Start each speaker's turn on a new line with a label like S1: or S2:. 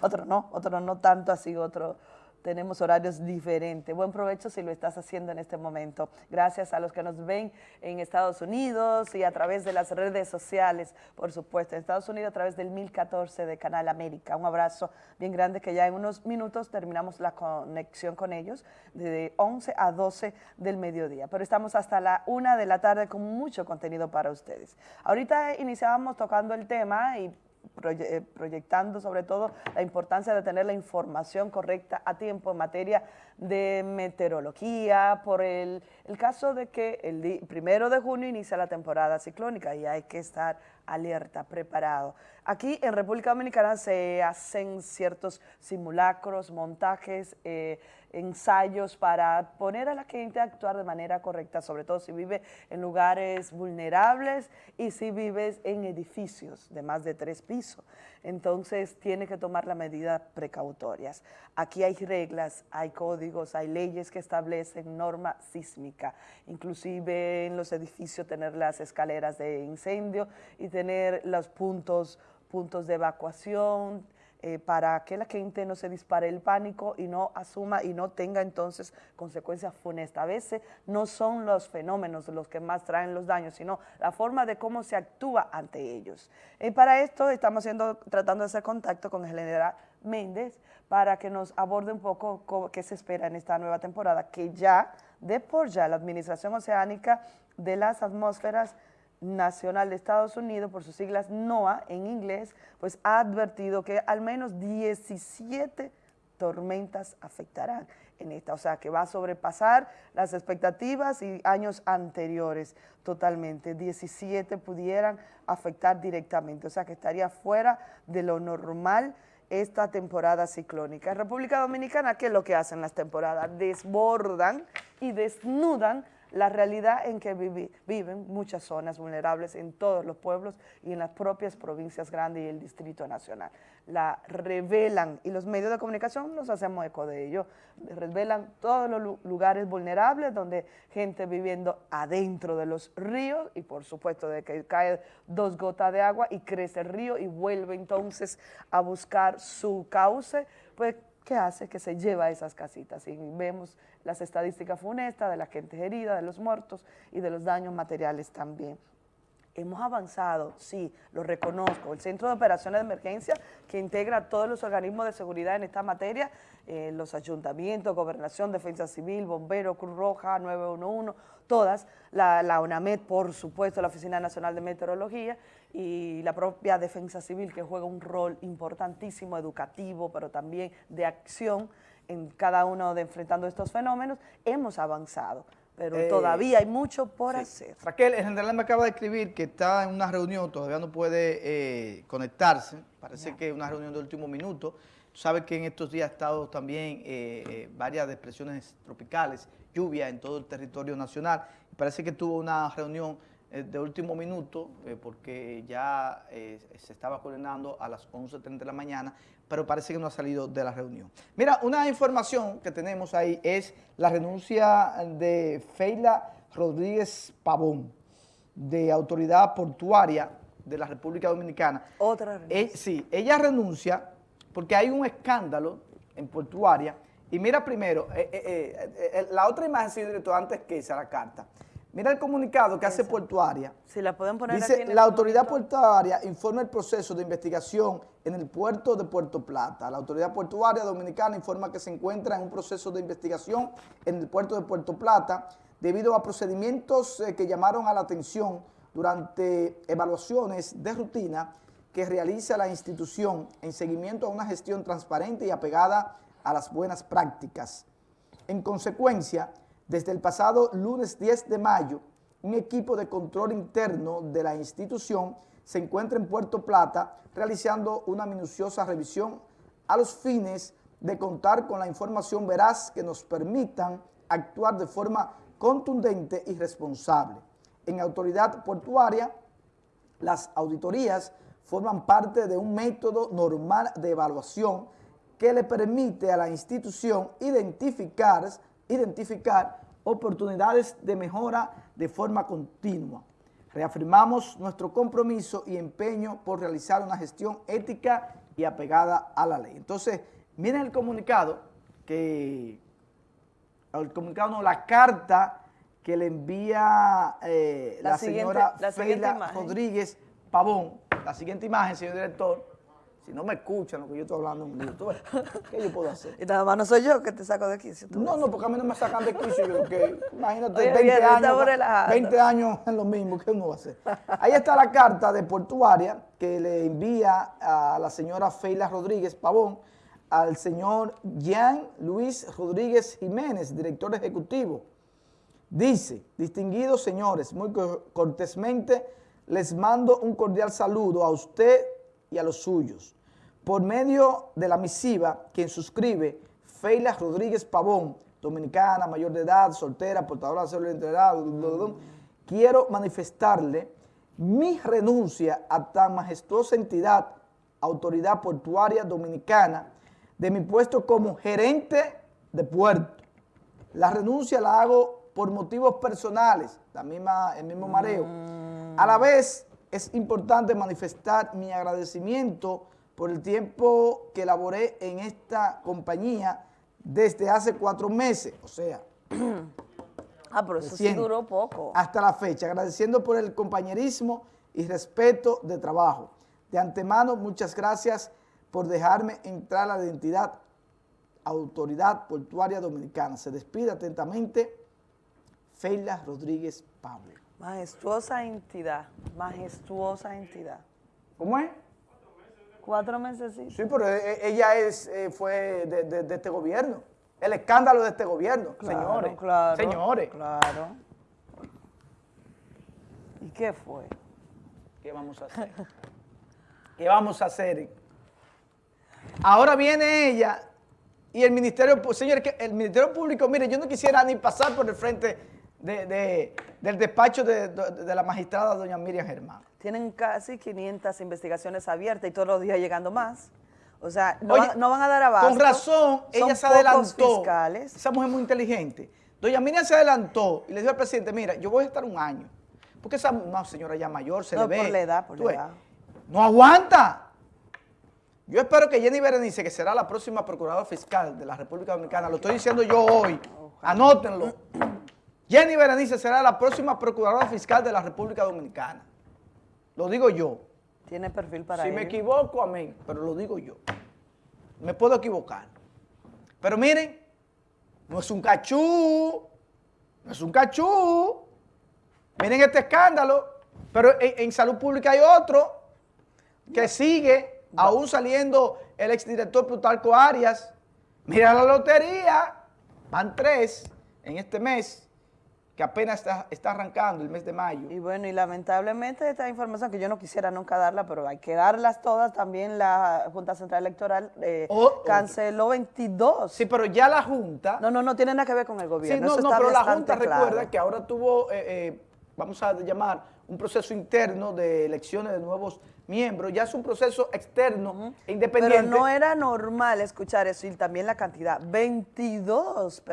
S1: otros no, otros no tanto así, otros tenemos horarios diferentes. Buen provecho si lo estás haciendo en este momento. Gracias a los que nos ven en Estados Unidos y a través de las redes sociales, por supuesto. En Estados Unidos a través del 1014 de Canal América. Un abrazo bien grande que ya en unos minutos terminamos la conexión con ellos de 11 a 12 del mediodía. Pero estamos hasta la 1 de la tarde con mucho contenido para ustedes. Ahorita iniciábamos tocando el tema y eh, proyectando sobre todo la importancia de tener la información correcta a tiempo en materia de meteorología, por el, el caso de que el primero de junio inicia la temporada ciclónica y hay que estar alerta, preparado. Aquí en República Dominicana se hacen ciertos simulacros, montajes, eh, ensayos para poner a la gente a actuar de manera correcta, sobre todo si vive en lugares vulnerables y si vives en edificios de más de tres pisos. Entonces tiene que tomar las medidas precautorias. Aquí hay reglas, hay códigos, hay leyes que establecen norma sísmica, inclusive en los edificios tener las escaleras de incendio y tener los puntos, puntos de evacuación, eh, para que la gente no se dispare el pánico y no asuma y no tenga entonces consecuencias funestas. A veces no son los fenómenos los que más traen los daños, sino la forma de cómo se actúa ante ellos. Y para esto estamos haciendo, tratando de hacer contacto con el general Méndez para que nos aborde un poco qué se espera en esta nueva temporada, que ya, de por ya, la Administración Oceánica de las Atmósferas Nacional de Estados Unidos, por sus siglas NOAA en inglés, pues ha advertido que al menos 17 tormentas afectarán en esta, o sea que va a sobrepasar las expectativas y años anteriores totalmente, 17 pudieran afectar directamente, o sea que estaría fuera de lo normal esta temporada ciclónica. República Dominicana, ¿qué es lo que hacen las temporadas? Desbordan y desnudan la realidad en que viven muchas zonas vulnerables en todos los pueblos y en las propias provincias grandes y el Distrito Nacional. La revelan y los medios de comunicación nos hacemos eco de ello, revelan todos los lugares vulnerables donde gente viviendo adentro de los ríos y por supuesto de que cae dos gotas de agua y crece el río y vuelve entonces a buscar su cauce, pues ¿qué hace? Que se lleva a esas casitas y vemos las estadísticas funestas de la gente herida, de los muertos y de los daños materiales también. Hemos avanzado, sí, lo reconozco. El Centro de Operaciones de Emergencia, que integra todos los organismos de seguridad en esta materia, eh, los ayuntamientos, Gobernación, Defensa Civil, Bombero, Cruz Roja, 911, todas, la, la UNAMED, por supuesto, la Oficina Nacional de Meteorología y la propia Defensa Civil, que juega un rol importantísimo, educativo, pero también de acción en cada uno de enfrentando estos fenómenos, hemos avanzado pero eh, todavía hay mucho por hacer.
S2: Raquel, el general me acaba de escribir que está en una reunión, todavía no puede eh, conectarse, parece que es una reunión de último minuto. Tú sabes que en estos días ha estado también eh, varias depresiones tropicales, lluvia en todo el territorio nacional, parece que tuvo una reunión de último minuto, porque ya se estaba coordinando a las 11.30 de la mañana, pero parece que no ha salido de la reunión. Mira, una información que tenemos ahí es la renuncia de Feila Rodríguez Pavón, de Autoridad Portuaria de la República Dominicana.
S1: Otra
S2: renuncia. Eh, sí, ella renuncia porque hay un escándalo en Portuaria. Y mira primero, eh, eh, la otra imagen, sí, director, antes que esa la carta. Mira el comunicado que hace Portuaria.
S1: Si la pueden poner
S2: Dice, la autoridad portuaria informa el proceso de investigación en el puerto de Puerto Plata. La autoridad portuaria dominicana informa que se encuentra en un proceso de investigación en el puerto de Puerto Plata debido a procedimientos eh, que llamaron a la atención durante evaluaciones de rutina que realiza la institución en seguimiento a una gestión transparente y apegada a las buenas prácticas. En consecuencia, desde el pasado lunes 10 de mayo, un equipo de control interno de la institución se encuentra en Puerto Plata realizando una minuciosa revisión a los fines de contar con la información veraz que nos permitan actuar de forma contundente y responsable. En autoridad portuaria, las auditorías forman parte de un método normal de evaluación que le permite a la institución identificar identificar oportunidades de mejora de forma continua. Reafirmamos nuestro compromiso y empeño por realizar una gestión ética y apegada a la ley. Entonces, miren el comunicado que, el comunicado no, la carta que le envía eh, la, señora Feila. Rodríguez Pavón. La siguiente imagen, señor director, si no me escuchan lo que yo estoy hablando en vivo, ¿tú ves? ¿qué yo puedo hacer?
S1: Y nada más no soy yo que te saco de si tú
S2: No, no, porque a mí no me sacan de quicio, yo, que imagínate,
S1: Oye,
S2: 20
S1: bien,
S2: años,
S1: estamos relajando.
S2: 20 años en lo mismo, ¿qué uno va a hacer? Ahí está la carta de portuaria que le envía a la señora Feila Rodríguez Pavón al señor Jean Luis Rodríguez Jiménez, director ejecutivo. Dice, distinguidos señores, muy co- cortésmente les mando un cordial saludo a usted y a los suyos. Por medio de la misiva, quien suscribe, Feila Rodríguez Pavón, dominicana, mayor de edad, soltera, portadora de de identidad, quiero manifestarle mi renuncia a tan majestuosa entidad, autoridad portuaria dominicana, de mi puesto como gerente de puerto. La renuncia la hago por motivos personales, la misma, el mismo mareo. A la vez, es importante manifestar mi agradecimiento por el tiempo que laboré en esta compañía desde hace cuatro meses, o sea,
S1: Ah, pero eso sí duró poco.
S2: hasta la fecha, agradeciendo por el compañerismo y respeto de trabajo. De antemano, muchas gracias por dejarme entrar a la identidad Autoridad Portuaria Dominicana. Se despide atentamente Feila Rodríguez Pablo.
S1: Majestuosa entidad, majestuosa entidad.
S2: ¿Cómo es?
S1: Cuatro meses sí.
S2: Pero e- e- ella es, eh, fue de, de- de este gobierno. El escándalo de este gobierno, señores.
S1: claro.
S2: Señores.
S1: Claro. ¿Y qué fue?
S2: ¿Qué vamos a hacer? ¿Qué vamos a hacer? Ahora viene ella y el Ministerio, Pu- señores, el Ministerio Público, mire, yo no quisiera ni pasar por el frente de- de- del despacho de, la magistrada doña Miriam Germán.
S1: Tienen casi 500 investigaciones abiertas y todos los días llegando más. O sea, no,
S2: Oye,
S1: van, no van a dar abasto.
S2: Con razón,
S1: Son
S2: ella se adelantó.
S1: fiscales.
S2: Esa mujer muy inteligente. Doña Miriam se adelantó y le dijo al presidente, mira, yo voy a estar un año. Porque esa señora ya mayor se
S1: No,
S2: le ve.
S1: por la edad, por la edad.
S2: No aguanta. Yo espero que Jenny Berenice, que será la próxima procuradora fiscal de la República Dominicana, lo estoy diciendo yo hoy, anótenlo. Jenny Berenice será la próxima procuradora fiscal de la República Dominicana. Lo digo yo.
S1: Tiene perfil para
S2: si me equivoco, amén, pero lo digo yo. Me puedo equivocar. Pero miren, no es un cachú, no es un cachú. Miren este escándalo, pero en, en salud pública hay otro que sigue, aún saliendo el exdirector Plutarco Arias. Mira la lotería, van tres en este mes, que apenas está, está arrancando el mes de mayo.
S1: Y bueno, y lamentablemente esta información que yo no quisiera nunca darla, pero hay que darlas todas, también la Junta Central Electoral eh,
S2: Oh,
S1: canceló 22.
S2: Sí, pero ya la Junta...
S1: No, no, no tiene nada que ver con el
S2: Sí,
S1: gobierno.
S2: no,
S1: eso
S2: no,
S1: está
S2: pero la Junta
S1: claro.
S2: recuerda que ahora tuvo, eh, eh, vamos a llamar, un proceso interno de elecciones de nuevos miembros. Ya es un proceso externo e independiente.
S1: Pero no era normal escuchar eso y también la cantidad. 22 personas.